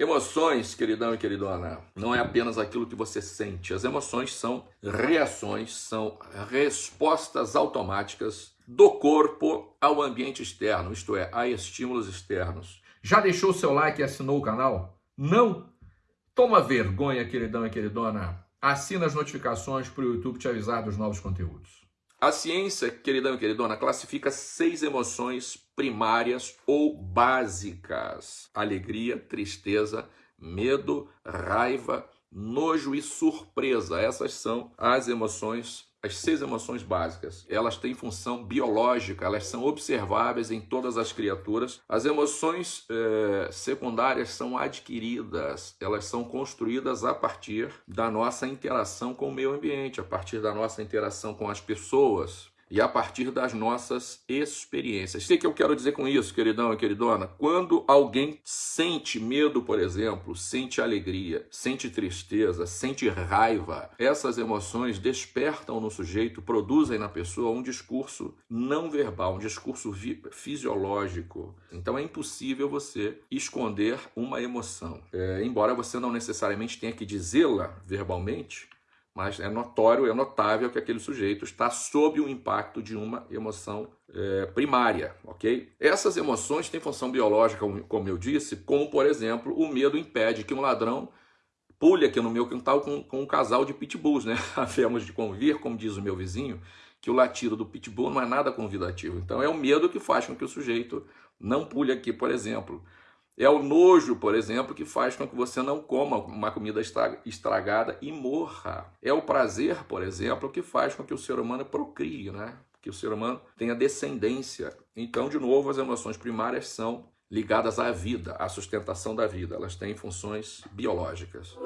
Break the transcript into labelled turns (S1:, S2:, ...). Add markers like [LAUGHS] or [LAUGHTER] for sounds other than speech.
S1: Emoções, queridão e queridona, não é apenas aquilo que você sente. As emoções são reações, são respostas automáticas do corpo ao ambiente externo, isto é, a estímulos externos. Já deixou o seu like e assinou o canal? Não? Toma vergonha, queridão e queridona. Assina as notificações para o YouTube te avisar dos novos conteúdos. A ciência, queridão e queridona, classifica seis emoções primárias ou básicas: alegria, tristeza, medo, raiva, nojo e surpresa. Essas são as emoções as seis emoções básicas, elas têm função biológica, elas são observáveis em todas as criaturas. As emoções eh, secundárias são adquiridas, elas são construídas a partir da nossa interação com o meio ambiente, a partir da nossa interação com as pessoas, e a partir das nossas experiências. O que, eu quero dizer com isso, queridão e queridona? Quando alguém sente medo, por exemplo, sente alegria, sente tristeza, sente raiva, essas emoções despertam no sujeito, produzem na pessoa um discurso não verbal, um discurso fisiológico. Então é impossível você esconder uma emoção. É, embora você não necessariamente tenha que dizê-la verbalmente, mas é notório, é notável que aquele sujeito está sob o impacto de uma emoção é, primária, ok? Essas emoções têm função biológica, como eu disse, como, por exemplo, o medo impede que um ladrão pule aqui no meu quintal com, com um casal de pitbulls, né? [LAUGHS] Havemos de convir, como diz o meu vizinho, que o latido do pitbull não é nada convidativo. Então é o medo que faz com que o sujeito não pule aqui, por exemplo. É o nojo, por exemplo, que faz com que você não coma uma comida estragada e morra. É o prazer, por exemplo, que faz com que o ser humano procrie, né? Que o ser humano tenha descendência. Então, de novo, as emoções primárias são ligadas à vida, à sustentação da vida. Elas têm funções biológicas.